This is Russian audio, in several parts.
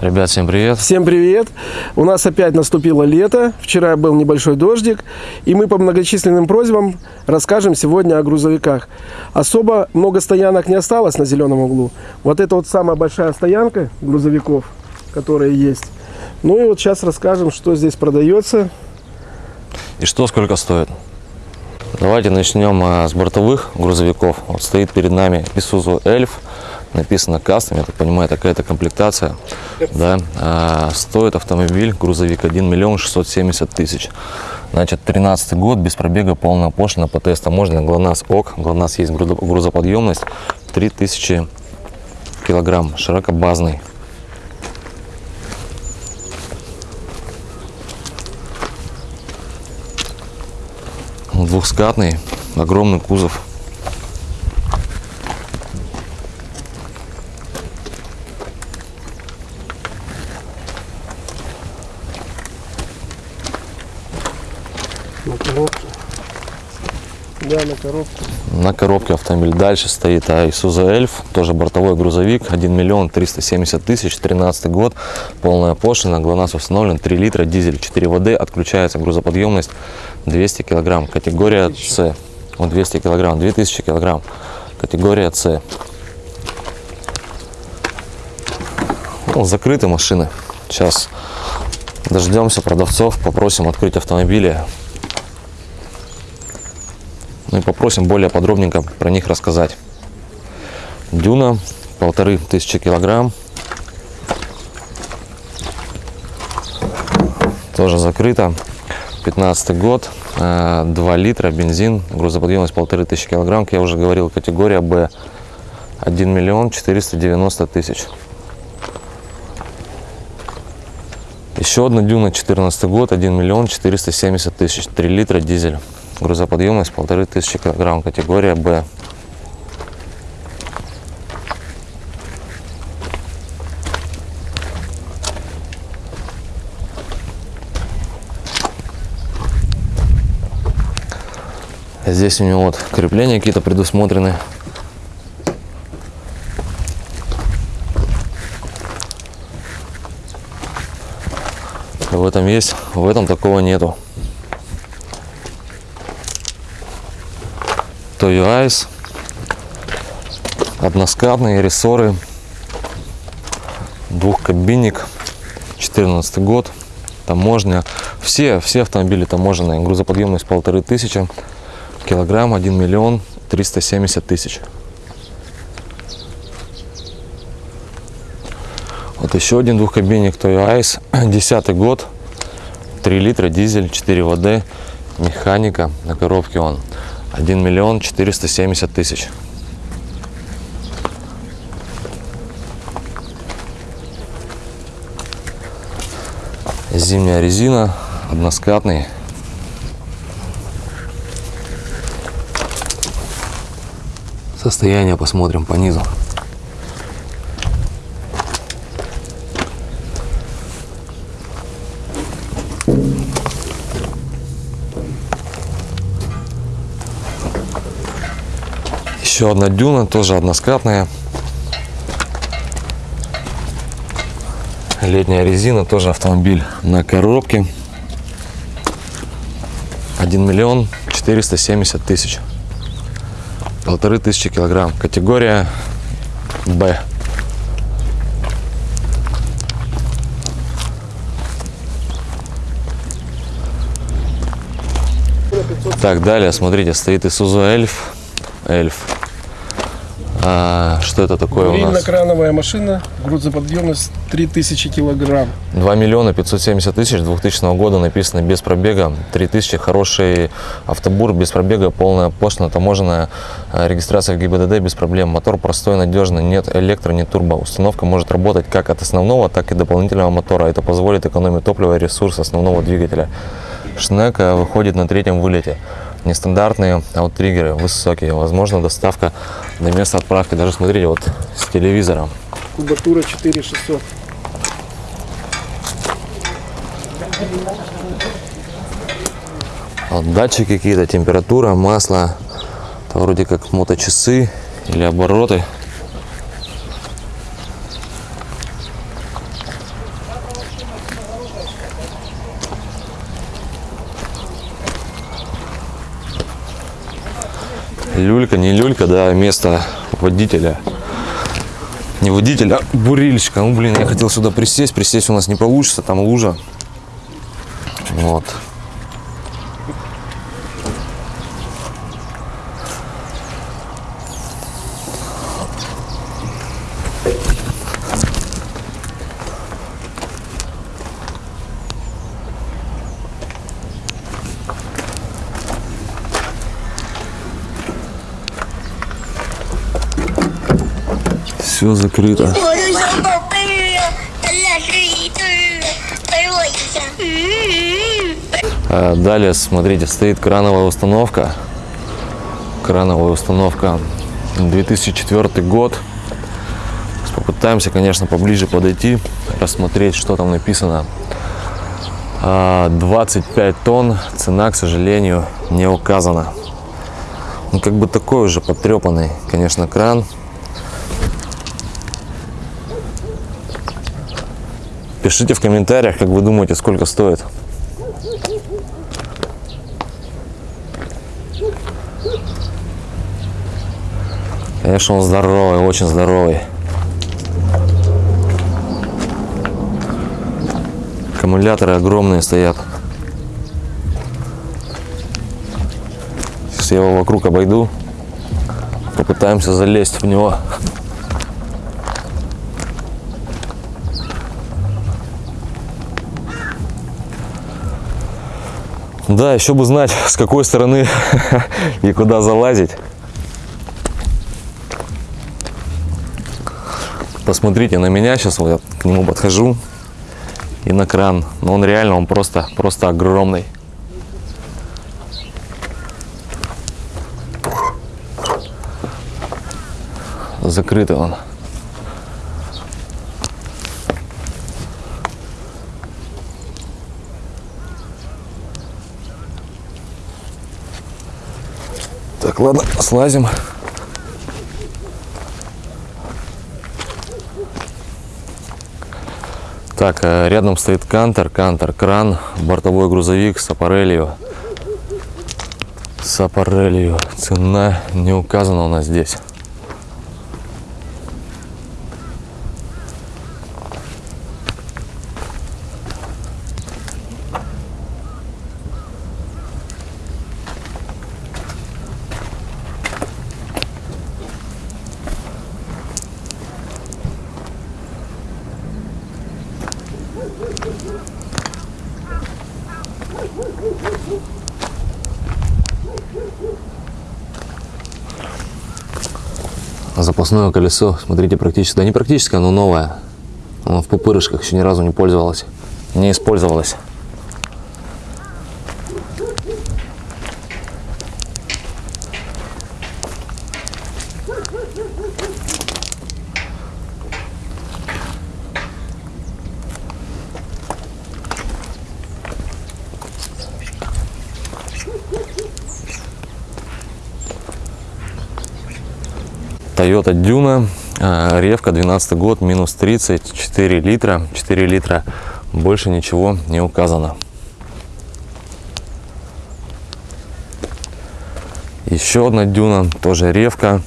Ребят, всем привет. Всем привет! У нас опять наступило лето. Вчера был небольшой дождик. И мы по многочисленным просьбам расскажем сегодня о грузовиках. Особо много стоянок не осталось на зеленом углу. Вот это вот самая большая стоянка грузовиков, которые есть. Ну и вот сейчас расскажем, что здесь продается. И что сколько стоит? Давайте начнем а, с бортовых грузовиков. Вот стоит перед нами Isuzu Elf. Написано кастом, я так понимаю, такая-то комплектация. Да. А, стоит автомобиль, грузовик 1 миллион 670 тысяч. Значит, 13 год, без пробега, полная пошлина по тестам. Можно ГЛОНАСС ОК. ГЛОНАСС есть грузо- грузоподъемность 3000 килограмм, широкобазный. Двухскатный, огромный кузов. Да, на коробке. На коробке автомобиль. Дальше стоит Isuzu Elf, тоже бортовой грузовик, 1 миллион 370 тысяч, 13 год, полная пошлина, ГЛОНАСС установлен, 3 литра, дизель 4 ВД, отключается грузоподъемность 200 килограмм, категория С, вот 200 килограмм, 2000 килограмм, категория С. Ну, закрыты машины, сейчас дождемся продавцов, попросим открыть автомобили, ну и попросим более подробненько про них рассказать. Дюна, полторы тысячи килограмм. Тоже закрыто. 15 год, э, 2 литра, бензин, грузоподъемность полторы тысячи килограмм. Как я уже говорил, категория Б. 1 миллион 490 тысяч. Еще одна дюна, 14 год, 1 миллион 470 тысяч, 3 литра дизель. Грузоподъемность полторы тысячи килограмм, категория Б. Здесь у него вот крепления какие-то предусмотрены. В этом есть, в этом такого нету. Toyo Ice, односкатные рессоры, двухкабинник, 14 год, таможня. Все, все автомобили таможенные, грузоподъемность полторы тысячи, килограмм 1 миллион 370 тысяч. Вот еще один двухкабинник Toyo Ice, 10 год, 3 литра, дизель, 4 ВД, механика, на коробке он 1 миллион 470 тысяч. Зимняя резина, односкатный. Состояние посмотрим по низу. Еще одна дюна, тоже односкатная. Летняя резина, тоже автомобиль на коробке. 1 миллион 470 тысяч. Полторы тысячи килограмм. Категория Б. Так, далее, смотрите, стоит Isuzu Elf. Эльф. А, что это такое у нас? Вильно-крановая машина. Грузоподъемность 3000 килограмм. 2 миллиона 570 тысяч 2000 года написано без пробега 3000 хороший автобур без пробега полная пошлина таможенная э, регистрация в ГИБДД без проблем мотор простой надежный нет электро нет турбо установка может работать как от основного так и дополнительного мотора это позволит экономить топливо и ресурс основного двигателя шнек э, выходит на третьем вылете нестандартные ауттриггеры высокие возможно доставка до места отправки даже смотрите вот с телевизором Кубатура 4600. Вот датчики какие-то, температура, масло. Это вроде как моточасы или обороты. Люлька, не люлька, да, место водителя. Не водителя, а бурильщика. Ну, блин, я хотел сюда присесть. Присесть у нас не получится, там лужа. Вот. все закрыто. А, далее, смотрите, стоит крановая установка. Крановая установка 2004 год. Попытаемся, конечно, поближе подойти, рассмотреть, что там написано. А, 25 тонн, цена, к сожалению, не указана. Ну, как бы такой уже потрепанный, конечно, кран. Пишите в комментариях, как вы думаете, сколько стоит. Конечно, он здоровый, очень здоровый. Аккумуляторы огромные стоят. Сейчас я его вокруг обойду. Попытаемся залезть в него. Да, еще бы знать, с какой стороны и куда залазить. Посмотрите на меня, сейчас вот я к нему подхожу и на кран. Но он реально, он просто, просто огромный. Закрытый он. Так, ладно, слазим. Так, э, рядом стоит кантер, кантер, кран, бортовой грузовик с аппарелью. С аппарелью. Цена не указана у нас здесь. Запасное колесо, смотрите, практически, да не практически, оно новое. Оно в пупырышках еще ни разу не пользовалось. Не использовалось. Toyota Duna, э, ревка 12 год, минус 30, 4 литра, 4 литра, больше ничего не указано. Еще одна дюна, тоже ревка.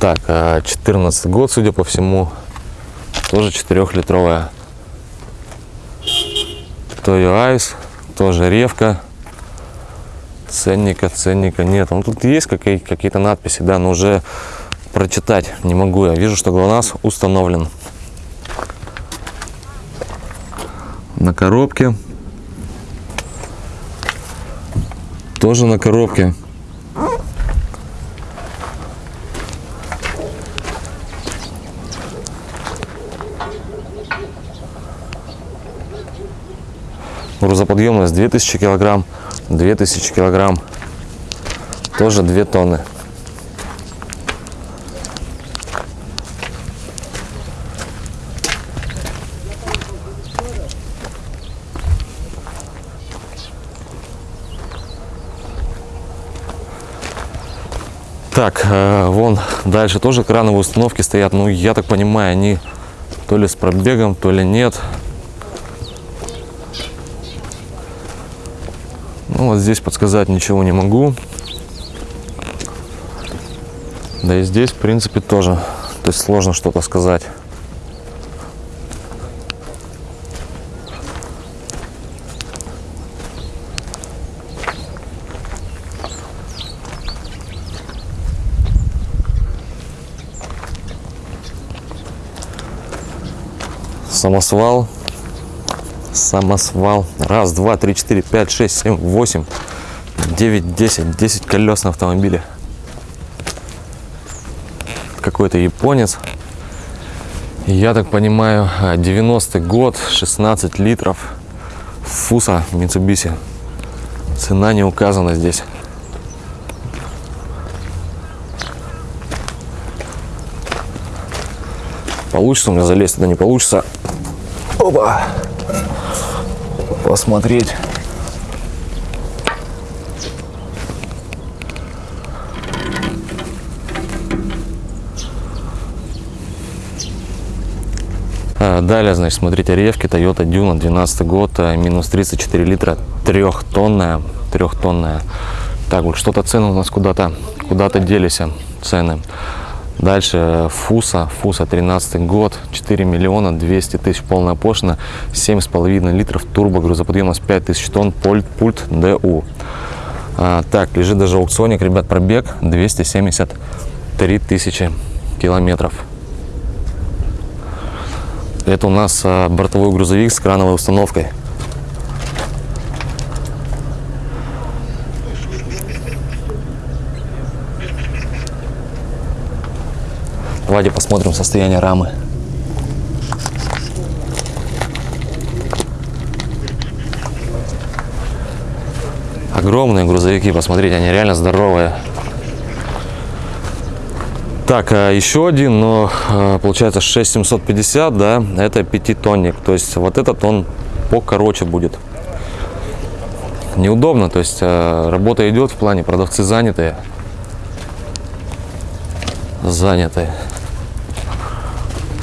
Так, э, 14 год, судя по всему, тоже 4-литровая. Toyo Ice, тоже ревка. Ценника, ценника нет. Ну, тут есть какие- какие-то надписи, да, но уже прочитать не могу. Я вижу, что ГЛОНАСС установлен. На коробке. Тоже на коробке. Грузоподъемность 2000 килограмм, 2000 килограмм, тоже 2 тонны. Так, э, вон дальше тоже крановые установки стоят. Ну, я так понимаю, они То ли с пробегом, то ли нет. Ну вот здесь подсказать ничего не могу. Да и здесь, в принципе, тоже. То есть сложно что-то сказать. Самосвал. Самосвал. Раз, два, три, четыре, пять, шесть, семь, восемь, девять, десять. Десять колес на автомобиле. Какой-то японец. Я так понимаю, 90-й год, 16 литров. Фуса Mitsubishi. Цена не указана здесь. Получится у меня залезть, туда не получится. Опа! Посмотреть. А, Далее, значит, смотрите, ревки Toyota Duna, 12 год, а, минус 34 литра, трехтонная, трехтонная. Так, вот что-то цены у нас куда-то, куда-то делись а, цены. Дальше Фуса, Фуса 13 год, 4 миллиона 200 тысяч полная пошлина, 7,5 литров турбо, грузоподъемность 5000 тонн, пульт, пульт ДУ. А, так, лежит даже аукционик, ребят, пробег 273 тысячи километров. Это у нас а, бортовой грузовик с крановой установкой. Давайте посмотрим состояние рамы. Огромные грузовики, посмотрите, они реально здоровые. Так, а еще один, но а, получается 6750, да, это пятитонник. То есть вот этот он покороче будет. Неудобно, то есть а, работа идет в плане, продавцы занятые. Занятые.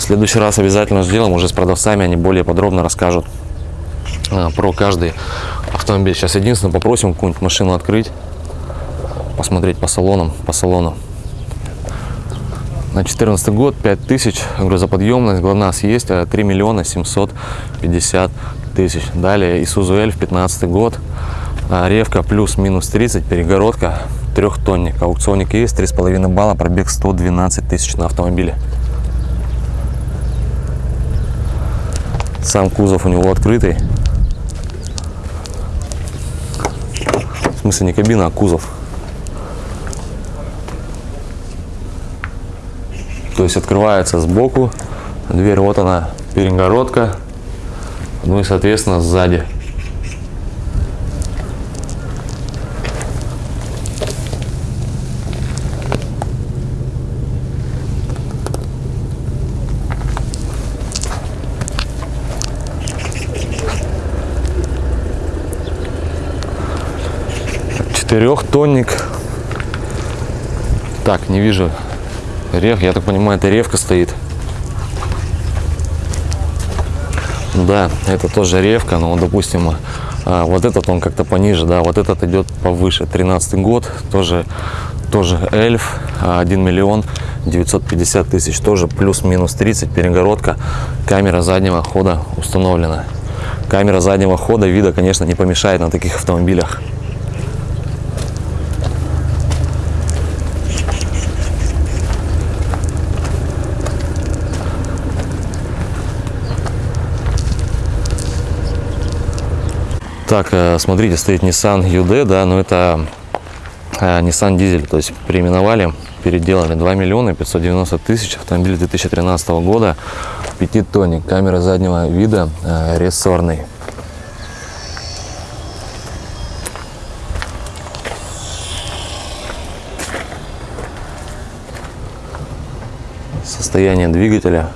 В следующий раз обязательно сделаем уже с продавцами, они более подробно расскажут а, про каждый автомобиль. Сейчас единственное попросим какую-нибудь машину открыть, посмотреть по салонам, по салону. На 14 год 5000 грузоподъемность, ГЛОНАСС есть, а 3 миллиона 750 тысяч. Далее Isuzu L 15 год, а, ревка плюс-минус 30, перегородка, трехтонник. Аукционник есть, 3,5 балла, пробег 112 тысяч на автомобиле. Сам кузов у него открытый. В смысле не кабина, а кузов. То есть открывается сбоку, дверь вот она, перегородка, ну и соответственно сзади. Четырехтонник. Так, не вижу Рев, я так понимаю, это ревка стоит. Да, это тоже ревка, но, допустим, а, вот этот он как-то пониже, да, вот этот идет повыше. 13 год, тоже, тоже эльф, 1 миллион 950 тысяч, тоже плюс-минус 30, перегородка, камера заднего хода установлена. Камера заднего хода вида, конечно, не помешает на таких автомобилях. Так, э, смотрите, стоит Nissan UD, да, но это э, Nissan дизель, то есть переименовали, переделали 2 миллиона 590 тысяч, автомобиль 2013 года, пятитонник, камера заднего вида, э, рессорный. Состояние двигателя.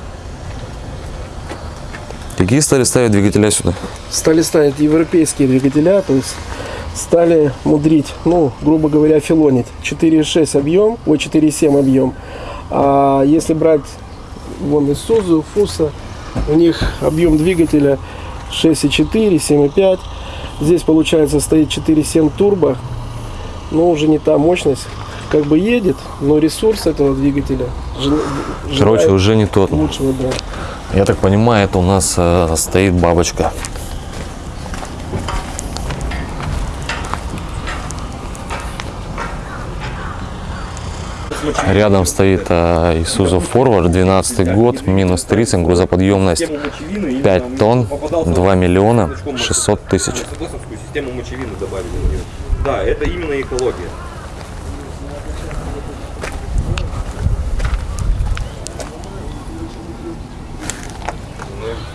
Какие стали ставить двигателя сюда? Стали ставить европейские двигателя, то есть стали мудрить, ну, грубо говоря, филонить. 4,6 объем, ой, 4,7 объем. А если брать вон Isuzu, Фуса, У них объем двигателя 6,4, 7,5. Здесь, получается, стоит 4,7 турбо. Но уже не та мощность. Как бы едет, но ресурс этого двигателя жел- Короче, желает уже не тот. лучшего, да. Я так понимаю, это у нас э, стоит бабочка. Рядом стоит э, Isuzu Forward, 12 год, минус 30, грузоподъемность 5 тонн, 2 миллиона 600 тысяч. Да, это именно экология.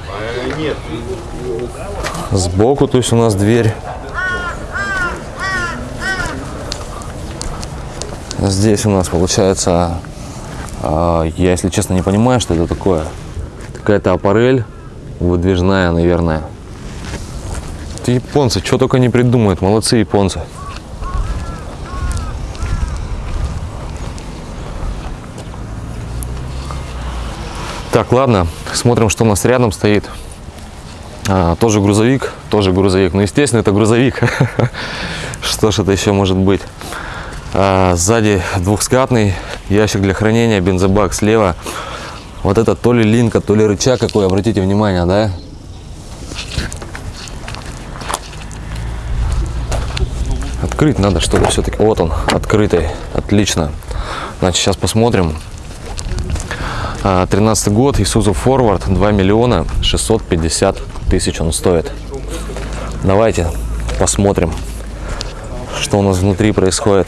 А, Сбоку, то есть у нас дверь. Здесь у нас получается, а, я если честно не понимаю, что это такое. Какая-то аппарель выдвижная, наверное. Это японцы, что только не придумают, молодцы японцы. Так, ладно, смотрим, что у нас рядом стоит. А, тоже грузовик, тоже грузовик. Ну, естественно, это грузовик. Что ж это еще может быть? А, сзади двухскатный ящик для хранения, бензобак слева. Вот это то ли линка, то ли рычаг какой, обратите внимание, да? Открыть надо что-то все-таки. Вот он, открытый. Отлично. Значит, сейчас посмотрим. А, 13 год, Isuzu Forward, 2 миллиона 650 тысяч он стоит. Давайте посмотрим, что у нас внутри происходит.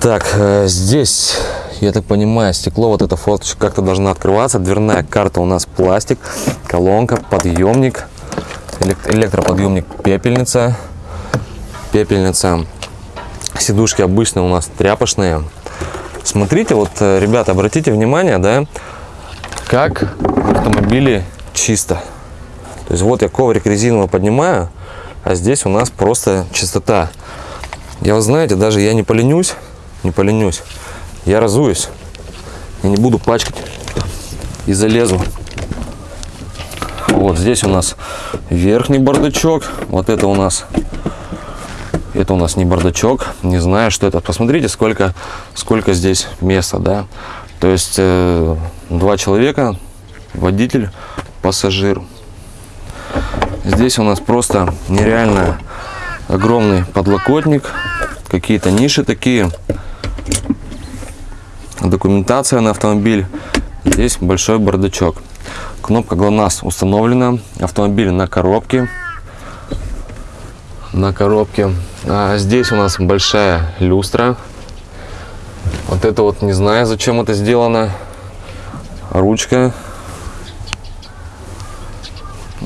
Так, э, здесь, я так понимаю, стекло, вот эта форточка как-то должна открываться. Дверная карта у нас пластик, колонка, подъемник, элек- электроподъемник, пепельница, пепельница. Сидушки обычно у нас тряпочные. Смотрите, вот, э, ребята, обратите внимание, да, как автомобиле чисто. То есть вот я коврик резиновый поднимаю, а здесь у нас просто чистота. Я, вы знаете, даже я не поленюсь, не поленюсь, я разуюсь. Я не буду пачкать и залезу. Вот здесь у нас верхний бардачок, вот это у нас это у нас не бардачок, не знаю, что это. Посмотрите, сколько, сколько здесь места, да. То есть э, два человека, водитель, пассажир. Здесь у нас просто нереально огромный подлокотник, какие-то ниши такие, документация на автомобиль. Здесь большой бардачок. Кнопка ГЛОНАСС установлена, автомобиль на коробке на коробке. А здесь у нас большая люстра. Вот это вот не знаю, зачем это сделано. Ручка.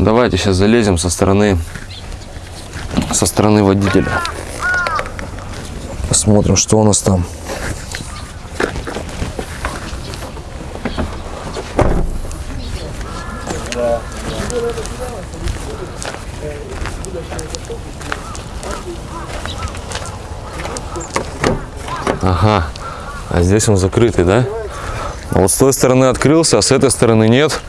Давайте сейчас залезем со стороны со стороны водителя. Посмотрим, что у нас там. Ага. А здесь он закрытый, да? А вот с той стороны открылся, а с этой стороны нет.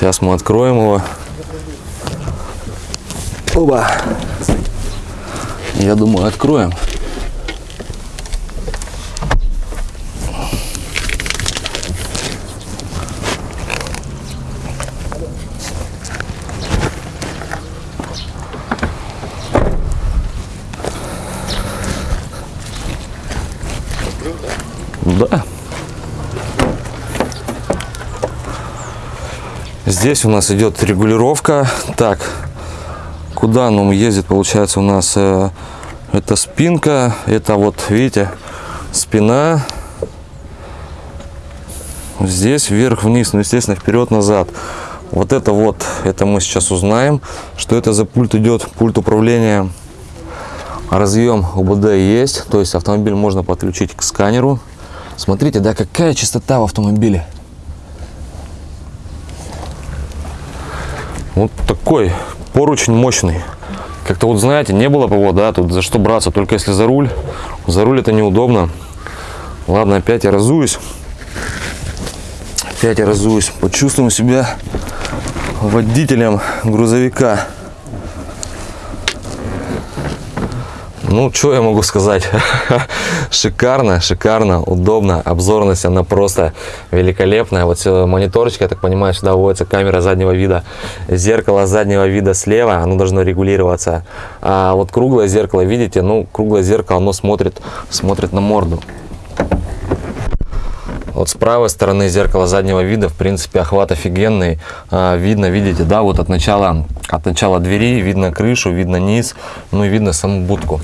Сейчас мы откроем его. Оба. Я думаю, откроем. Здесь у нас идет регулировка. Так, куда он ездит, получается, у нас э, это спинка, это вот, видите, спина. Здесь вверх-вниз, ну, естественно, вперед-назад. Вот это вот, это мы сейчас узнаем, что это за пульт идет, пульт управления. Разъем УБД есть, то есть автомобиль можно подключить к сканеру. Смотрите, да, какая чистота в автомобиле. Вот такой поручень мощный. Как-то вот, знаете, не было бы вот, да, тут за что браться, только если за руль. За руль это неудобно. Ладно, опять я разуюсь. Опять я разуюсь. Почувствуем себя водителем грузовика. Ну, что я могу сказать? шикарно, шикарно, удобно. Обзорность, она просто великолепная. Вот мониторчик, я так понимаю, сюда вводится камера заднего вида. Зеркало заднего вида слева, оно должно регулироваться. А вот круглое зеркало, видите, ну, круглое зеркало, оно смотрит, смотрит на морду. Вот с правой стороны зеркала заднего вида, в принципе, охват офигенный. А, видно, видите, да, вот от начала, от начала двери видно крышу, видно низ, ну и видно саму будку.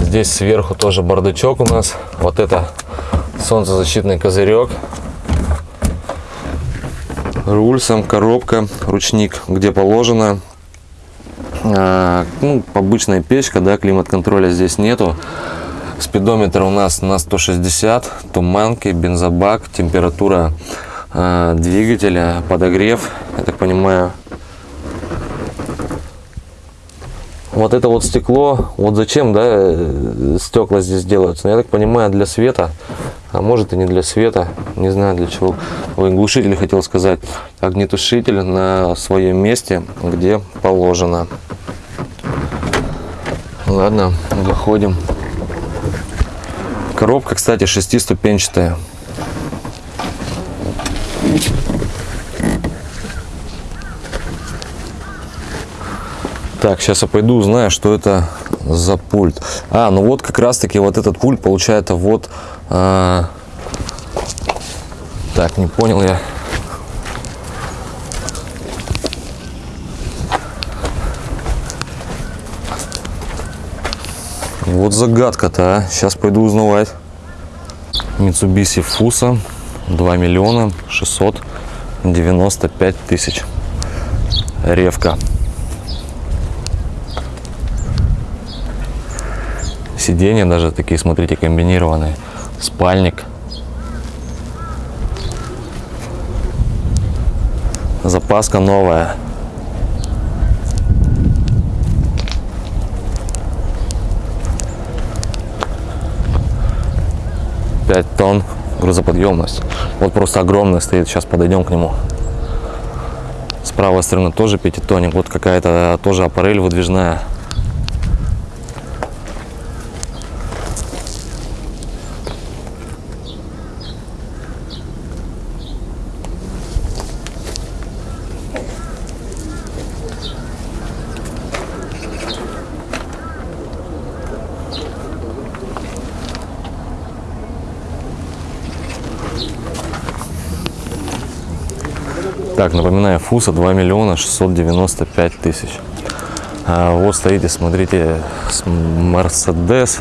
Здесь сверху тоже бардачок у нас. Вот это солнцезащитный козырек. Руль, сам коробка, ручник, где положено. А, ну, обычная печка, да, климат-контроля здесь нету. Спидометр у нас на 160, туманки, бензобак, температура э, двигателя, подогрев, я так понимаю. Вот это вот стекло, вот зачем, да, э, стекла здесь делаются? Я так понимаю, для света, а может и не для света, не знаю для чего. Ой, глушитель хотел сказать, огнетушитель на своем месте, где положено. Ладно, выходим. Коробка, кстати, шестиступенчатая. Так, сейчас я пойду узнаю, что это за пульт. А, ну вот как раз таки вот этот пульт получается вот... А... Так, не понял я. Вот загадка-то, а. Сейчас пойду узнавать. Mitsubishi Fuso 2 миллиона 695 тысяч. Ревка. Сиденья даже такие, смотрите, комбинированные. Спальник. Запаска новая. 5 тонн грузоподъемность. Вот просто огромный стоит, сейчас подойдем к нему. С правой стороны тоже пятитонник, вот какая-то тоже аппарель выдвижная. Так, напоминаю, Фуса 2 миллиона 695 тысяч. А вот стоите, смотрите, Мерседес.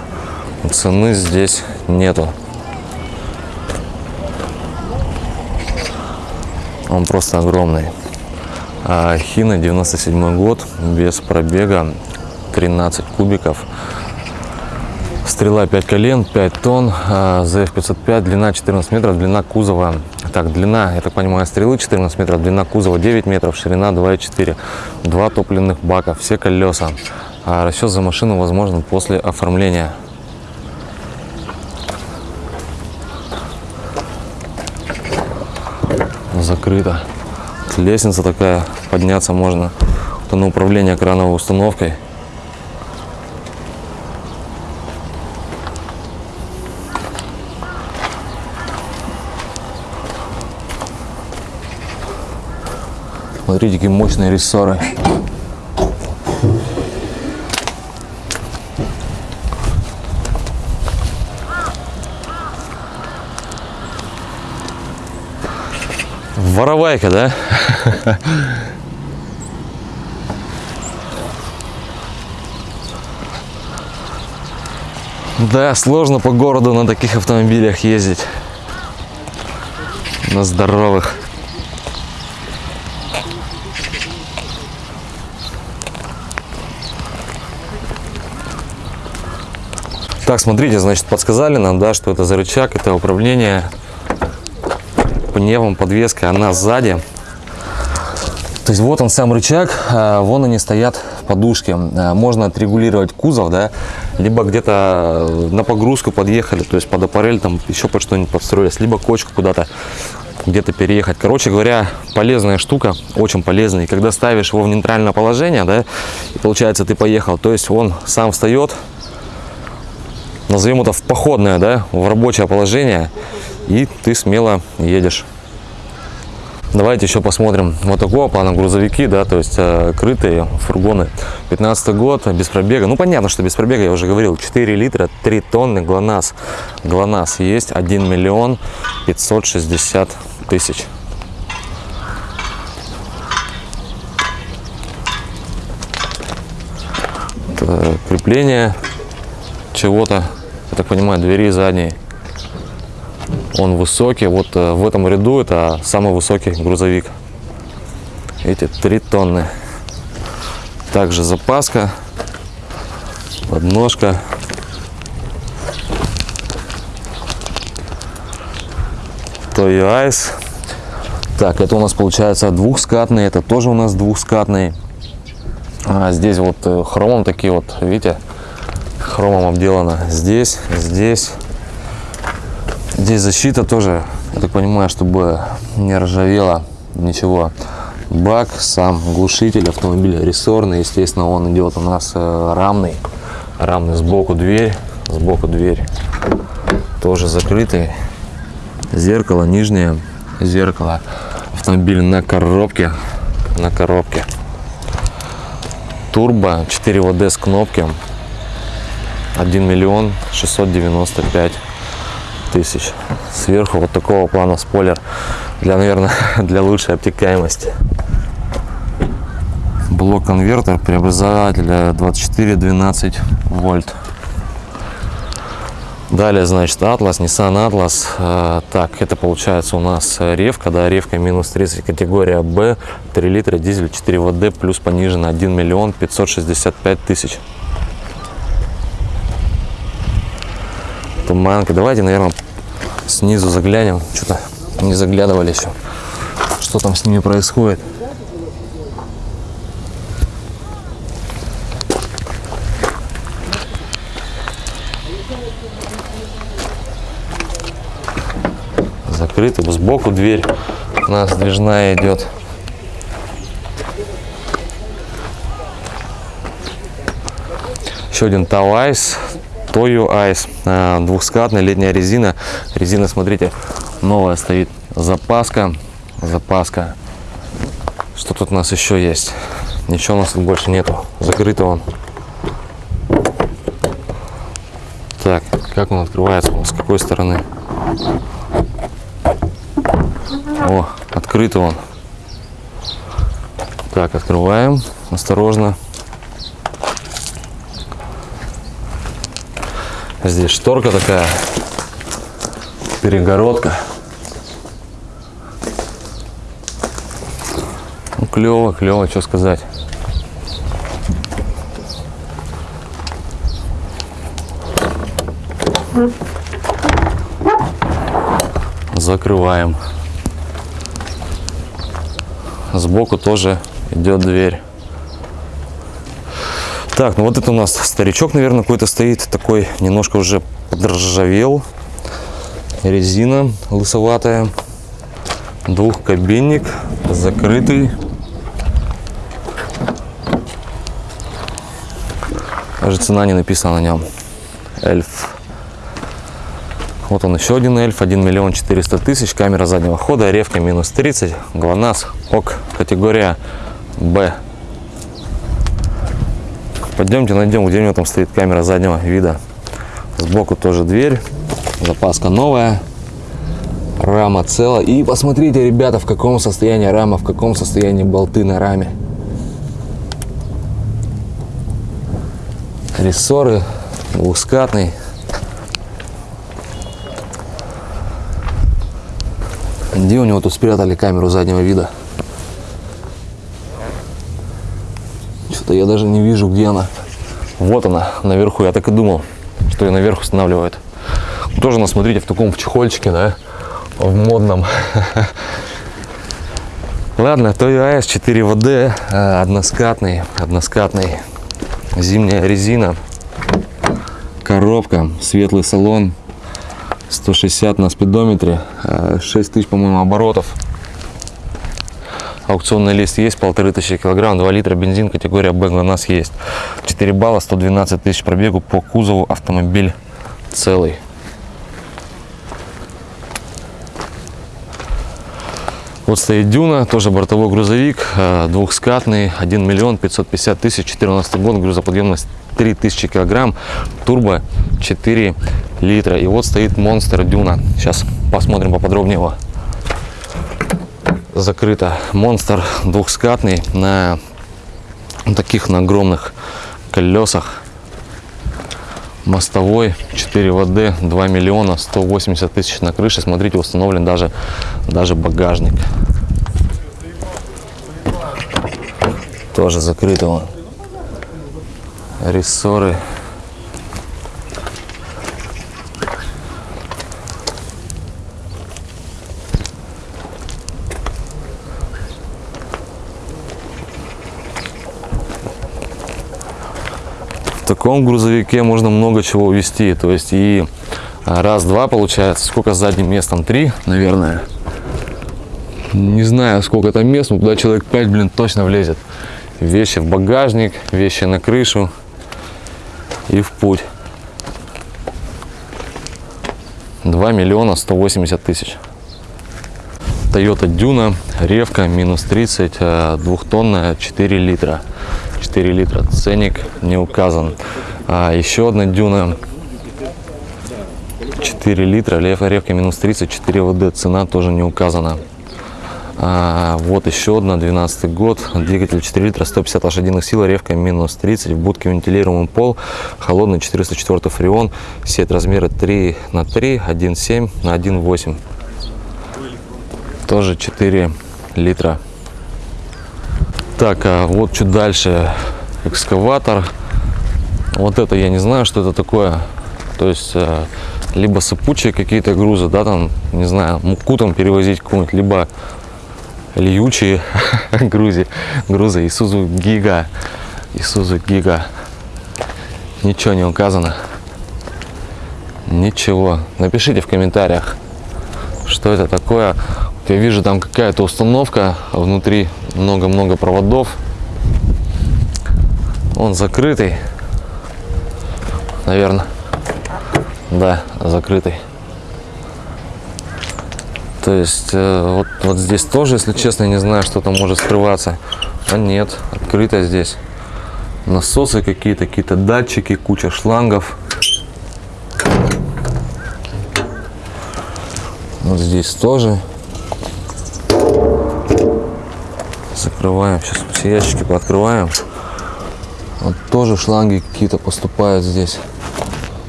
Цены здесь нету. Он просто огромный. А Хина 97 год, без пробега, 13 кубиков. Стрела 5 колен, 5 тонн, а ZF505, длина 14 метров, длина кузова так, длина, я так понимаю, стрелы 14 метров, длина кузова 9 метров, ширина 2,4. Два топливных бака, все колеса. А расчет за машину возможен после оформления. Закрыто. Лестница такая, подняться можно. Это на управление крановой установкой. Смотрите, какие мощные рессоры. Воровайка, да? Да, сложно по городу на таких автомобилях ездить. На здоровых. Так, смотрите, значит, подсказали нам, да, что это за рычаг, это управление пневом, подвеской, она сзади. То есть вот он сам рычаг, а, вон они стоят подушки. А, Можно отрегулировать кузов, да, либо где-то э, на погрузку подъехали, то есть под аппарель там еще под что-нибудь подстроились, либо кочку куда-то где-то переехать. Короче говоря, полезная штука, очень полезная. И когда ставишь его в нейтральное положение, да, и получается ты поехал, то есть он сам встает, назовем это в походное, да, в рабочее положение, и ты смело едешь. Давайте еще посмотрим вот такого плана грузовики, да, то есть э, крытые фургоны. 15 год, без пробега. Ну, понятно, что без пробега, я уже говорил, 4 литра, 3 тонны, ГЛОНАСС. ГЛОНАСС есть 1 миллион 560 тысяч. Крепление чего-то, я так понимаю, двери задней. Он высокий, вот э, в этом ряду это самый высокий грузовик. Эти 3 тонны. Также запаска, подножка. Toyo Ice. Так, это у нас получается двухскатный, это тоже у нас двухскатный. А здесь вот э, хромом такие вот, видите, хромом обделано. Здесь, здесь. Здесь защита тоже, я так понимаю, чтобы не ржавело ничего. Бак, сам глушитель автомобиля рессорный, естественно, он идет у нас э, рамный. Рамный сбоку дверь, сбоку дверь. Тоже закрытый. Зеркало нижнее, зеркало. Автомобиль на коробке, на коробке. Турбо, 4 ВД с кнопки. 1 миллион 695 тысяч. Сверху вот такого плана спойлер для, наверное, для лучшей обтекаемости. Блок конвертер преобразователя 24-12 вольт. Далее, значит, Atlas, Nissan Atlas. Э, Так, это получается у нас ревка, да, ревка минус 30, категория B, 3 литра, дизель 4 ВД, плюс понижено 1 миллион 565 тысяч. Туманка. Давайте, наверное, снизу заглянем. Что-то не заглядывали еще. Что там с ними происходит? Закрыто. Сбоку дверь у нас сдвижная идет. Еще один Тавайс. Toyo Ice, а, двухскатная летняя резина. Резина, смотрите, новая стоит. Запаска, запаска. Что тут у нас еще есть? Ничего у нас тут больше нету. Закрыто он. Так, как он открывается? С какой стороны? О, открыто он. Так, открываем. Осторожно. Здесь шторка такая, перегородка. Ну, клево, клево, что сказать. Закрываем. Сбоку тоже идет дверь. Так, ну вот это у нас старичок, наверное, какой-то стоит, такой немножко уже подржавел. Резина лысоватая. Двухкабинник, закрытый. Даже цена не написана на нем. Эльф. Вот он еще один эльф, 1 миллион 400 тысяч, камера заднего хода, ревка минус 30, ГЛОНАСС, ОК, категория Б. Пойдемте найдем, где у него там стоит камера заднего вида. Сбоку тоже дверь, запаска новая, рама целая. И посмотрите, ребята, в каком состоянии рама, в каком состоянии болты на раме. Рессоры, двухскатный. Где у него тут спрятали камеру заднего вида? Что-то я даже не вижу, где она. Вот она, наверху. Я так и думал, что ее наверх устанавливают. Тоже, ну, смотрите, в таком в чехольчике, да, в модном. Ладно, Toyo AS 4 ВД, э, односкатный, односкатный, зимняя резина, коробка, светлый салон, 160 на спидометре, э, 6 тысяч, по-моему, оборотов. Аукционный лист есть, полторы тысячи килограмм, 2 литра бензин, категория Б у нас есть. 4 балла, 112 тысяч пробегу по кузову, автомобиль целый. Вот стоит Дюна, тоже бортовой грузовик, э, двухскатный, 1 миллион 550 тысяч, 14 год, грузоподъемность 3000 килограмм, турбо 4 литра. И вот стоит Монстр Дюна. Сейчас посмотрим поподробнее его. Закрыто. Монстр двухскатный на таких на огромных колесах. Мостовой 4 ВД 2 миллиона 180 тысяч на крыше. Смотрите, установлен даже, даже багажник. Тоже закрыто. вон. Рессоры. Таком грузовике можно много чего увезти. То есть и а, раз-два получается. Сколько с задним местом? Три, наверное. Не знаю, сколько там мест, но туда человек 5, блин, точно влезет. Вещи в багажник, вещи на крышу и в путь. 2 миллиона 180 тысяч. Toyota Duna, ревка, минус 30, э, двухтонная, 4 литра. 4 литра, ценник не указан. А еще одна Дюна, 4 литра, лев- ревка минус 30, 4 ВД, цена тоже не указана. А, вот еще одна, 12 год, двигатель 4 литра, 150 лошадиных сил, ревка минус 30, в будке вентилируемый пол, холодный 404 фреон, сеть размера 3 на 3, 1,7 на 1,8. Тоже 4 литра. Так, а вот чуть дальше экскаватор. Вот это я не знаю, что это такое. То есть э, либо сыпучие какие-то грузы, да, там, не знаю, муку там перевозить какую-нибудь, либо льючие грузы, грузы Isuzu Giga, Isuzu Giga. Ничего не указано. Ничего. Напишите в комментариях, что это такое. Я вижу там какая-то установка, внутри много-много проводов. Он закрытый. Наверное. Да, закрытый. То есть э, вот, вот здесь тоже, если честно, не знаю, что там может скрываться. А нет, открыто здесь. Насосы какие-то, какие-то датчики, куча шлангов. Вот здесь тоже. Закрываем. Сейчас все ящики пооткрываем. Вот тоже шланги какие-то поступают здесь.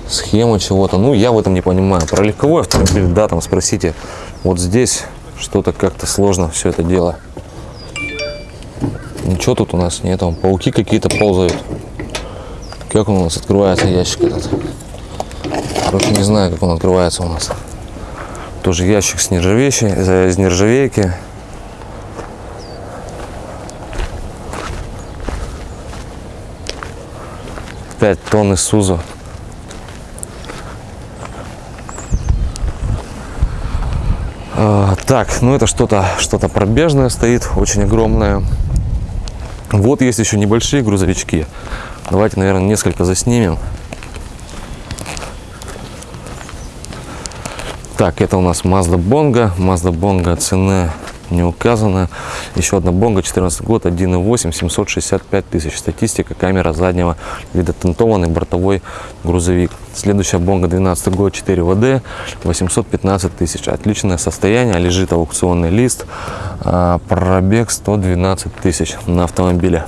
Схема чего-то. Ну, я в этом не понимаю. Про легковой автомобиль, да, там спросите. Вот здесь что-то как-то сложно все это дело. Ничего тут у нас нет. Там пауки какие-то ползают. Как он у нас открывается ящик этот? Короче, не знаю, как он открывается у нас. Тоже ящик с нержавейки, из нержавейки. Пять тонн Исузу. А, Так, ну это что-то что-то пробежное стоит, очень огромное. Вот есть еще небольшие грузовички. Давайте, наверное, несколько заснимем. Так, это у нас Mazda Bongo. Mazda Bongo цена не указана. Еще одна Bongo, 14 год, 1.8, 765 тысяч. Статистика, камера заднего вида, тентованный бортовой грузовик. Следующая Bongo, 12 год, 4 ВД, 815 тысяч. Отличное состояние, лежит аукционный лист. А, Пробег 112 тысяч на автомобиле.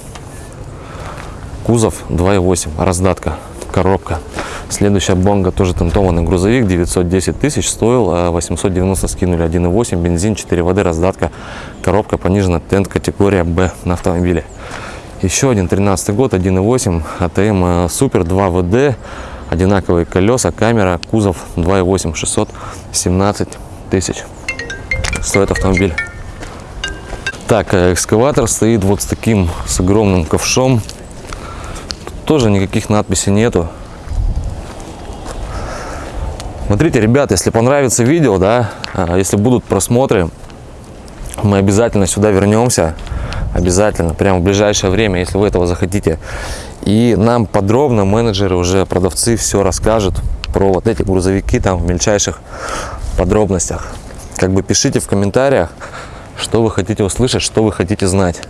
Кузов 2.8, раздатка, коробка. Следующая Бонга тоже тентованный грузовик, 910 тысяч, стоил а 890 скинули, 1.8, бензин, 4 воды, раздатка, коробка понижена, тент категория Б на автомобиле. Еще один 13 год, 1.8, АТМ э, Супер, 2 ВД, одинаковые колеса, камера, кузов 2.8, 617 тысяч. Стоит автомобиль. Так, э, экскаватор стоит вот с таким, с огромным ковшом. Тут тоже никаких надписей нету. Смотрите, ребят, если понравится видео, да, а, если будут просмотры, мы обязательно сюда вернемся. Обязательно, прямо в ближайшее время, если вы этого захотите. И нам подробно менеджеры, уже продавцы все расскажут про вот эти грузовики там в мельчайших подробностях. Как бы пишите в комментариях, что вы хотите услышать, что вы хотите знать.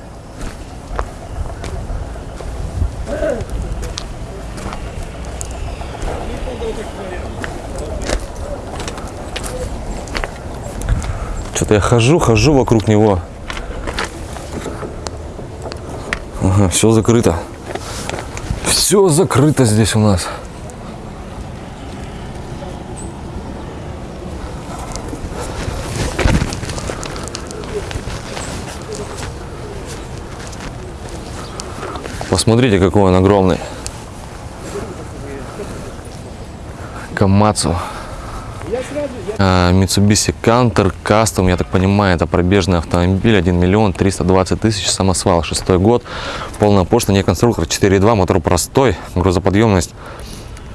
Что-то я хожу, хожу вокруг него. Ага, все закрыто. Все закрыто здесь у нас. Посмотрите, какой он огромный. Камацу. А, Mitsubishi Canter Custom, я так понимаю, это пробежный автомобиль, 1 миллион 320 тысяч, самосвал, шестой год, полная пошлина, не конструктор, 4.2, мотор простой, грузоподъемность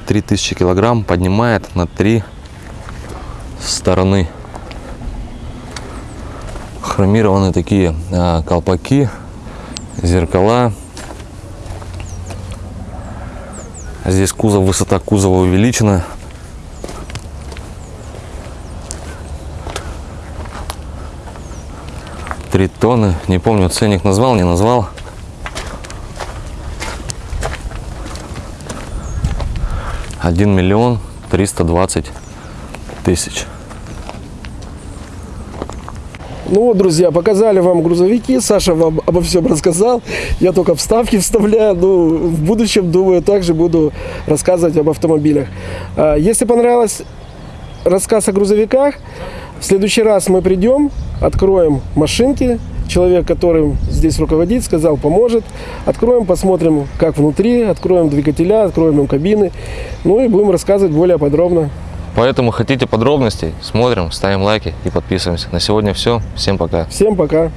3000 килограмм, поднимает на три стороны. Хромированные такие а, колпаки, зеркала. Здесь кузов, высота кузова увеличена. Три тонны. Не помню, ценник назвал, не назвал. Один миллион триста двадцать тысяч. Ну вот, друзья, показали вам грузовики. Саша вам обо всем рассказал. Я только вставки вставляю. Ну, в будущем, думаю, также буду рассказывать об автомобилях. А, Если понравилось рассказ о грузовиках, в следующий раз мы придем, откроем машинки. Человек, который здесь руководит, сказал, поможет. Откроем, посмотрим, как внутри, откроем двигателя, откроем им кабины. Ну и будем рассказывать более подробно. Поэтому хотите подробностей, смотрим, ставим лайки и подписываемся. На сегодня все. Всем пока. Всем пока.